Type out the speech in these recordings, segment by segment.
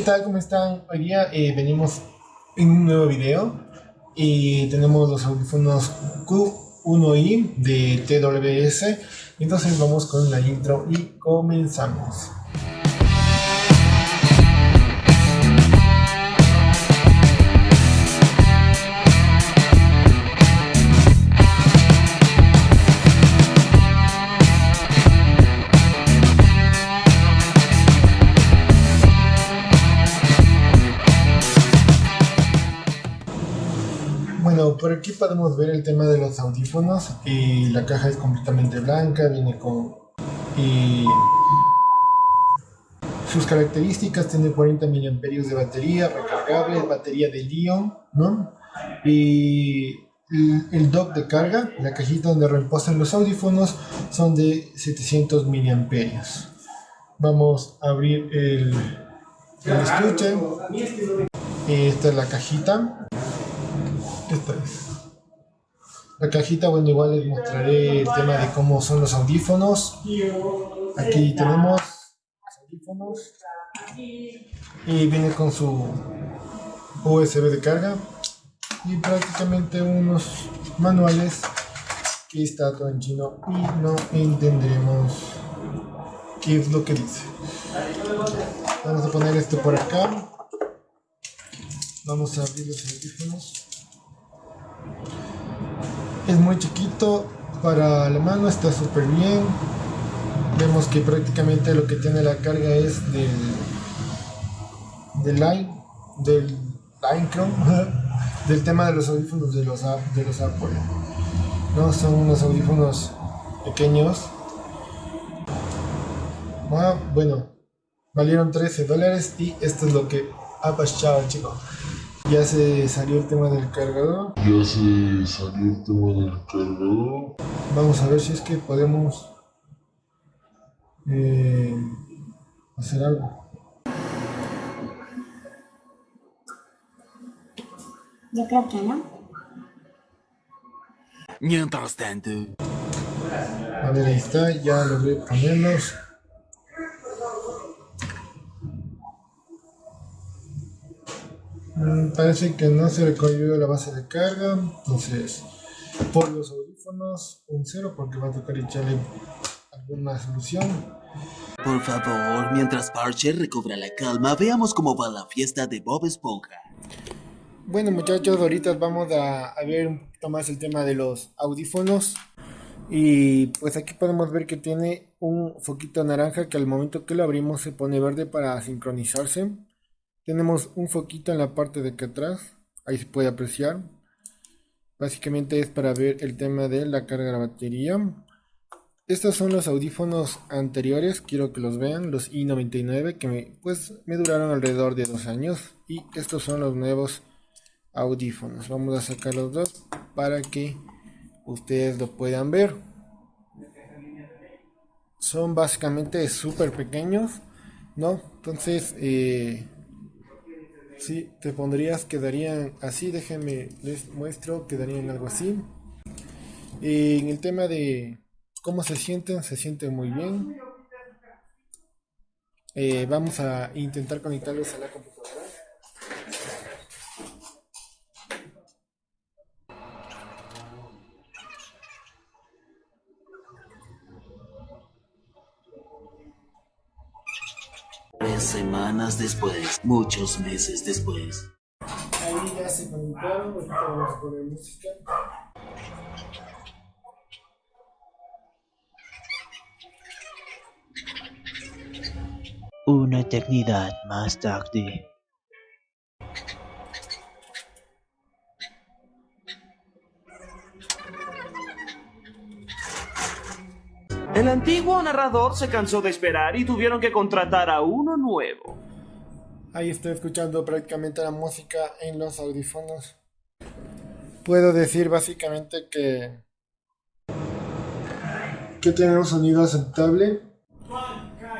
¿Qué tal? ¿Cómo están? Hoy día eh, venimos en un nuevo video y tenemos los audífonos Q1i de TWS. Entonces vamos con la intro y comenzamos. Por aquí podemos ver el tema de los audífonos y la caja es completamente blanca, viene con y sus características tiene 40 mAh de batería recargable, batería de Lion, ¿no? Y el dock de carga, la cajita donde reposan los audífonos son de 700 mAh. Vamos a abrir el, el estuche. Esta es la cajita. La cajita, bueno, igual les mostraré el tema de cómo son los audífonos. Aquí tenemos los audífonos. Y viene con su USB de carga. Y prácticamente unos manuales que está todo en chino y no entenderemos qué es lo que dice. Vamos a poner esto por acá. Vamos a abrir los audífonos es muy chiquito para la mano está súper bien. Vemos que prácticamente lo que tiene la carga es del del line del line del tema de los audífonos de los de los Apple no son unos audífonos pequeños. Ah, bueno valieron 13 dólares y esto es lo que ha pasado chicos ya se salió el tema del cargador. Ya se salió el tema del cargador. Vamos a ver si es que podemos eh, hacer algo. Yo creo que no. Mientras tanto. A ver, ahí está, ya logré ponerlos. Parece que no se recogió la base de carga, entonces por los audífonos un cero porque va a tocar echarle alguna solución. Por favor, mientras Parcher recobra la calma, veamos cómo va la fiesta de Bob Esponja. Bueno muchachos, ahorita vamos a, a ver un poquito más el tema de los audífonos. Y pues aquí podemos ver que tiene un foquito naranja que al momento que lo abrimos se pone verde para sincronizarse. Tenemos un foquito en la parte de acá atrás, ahí se puede apreciar. Básicamente es para ver el tema de la carga de la batería. Estos son los audífonos anteriores, quiero que los vean, los i99 que me, pues, me duraron alrededor de dos años. Y estos son los nuevos audífonos. Vamos a sacar los dos para que ustedes lo puedan ver. Son básicamente súper pequeños, ¿no? Entonces, eh, si te pondrías, quedarían así, déjenme, les muestro, quedarían algo así. en el tema de cómo se sienten, se sienten muy bien. Eh, vamos a intentar conectarlos a la computadora. Semanas después, muchos meses después. Ahí ya se conectaron, ahorita vamos a poner música. Una eternidad más tarde. El antiguo narrador se cansó de esperar y tuvieron que contratar a uno nuevo. Ahí estoy escuchando prácticamente la música en los audífonos. Puedo decir básicamente que que tiene un sonido aceptable.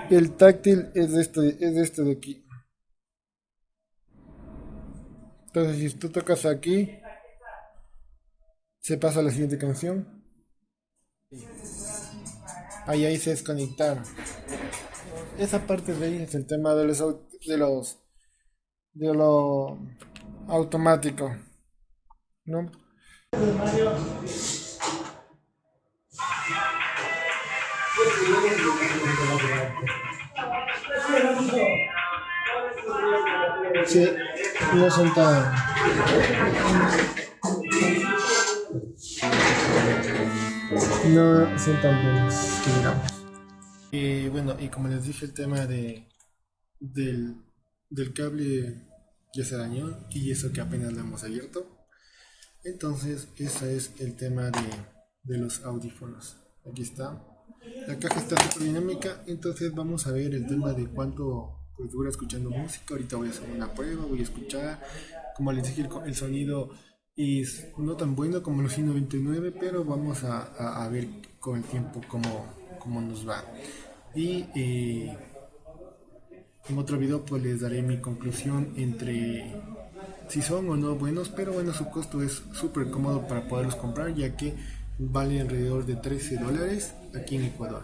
El táctil es de este, es de este de aquí. Entonces si tú tocas aquí, se pasa a la siguiente canción. Ahí, ahí se desconectaron. Esa parte de ahí es el tema de los, de los de lo automático. ¿No? Sí, no son No son tan buenos, que. Y bueno, y como les dije, el tema de del, del cable ya se dañó y eso que apenas lo hemos abierto. Entonces, ese es el tema de, de los audífonos. Aquí está. La caja está súper dinámica, entonces vamos a ver el tema de cuánto pues, dura escuchando música. Ahorita voy a hacer una prueba, voy a escuchar. Como les dije, el sonido y no tan bueno como los 199, pero vamos a, a, ver con el tiempo cómo, cómo nos va. Y eh, en otro video pues les daré mi conclusión entre si son o no buenos, pero bueno, su costo es súper cómodo para poderlos comprar ya que vale alrededor de 13 dólares aquí en Ecuador.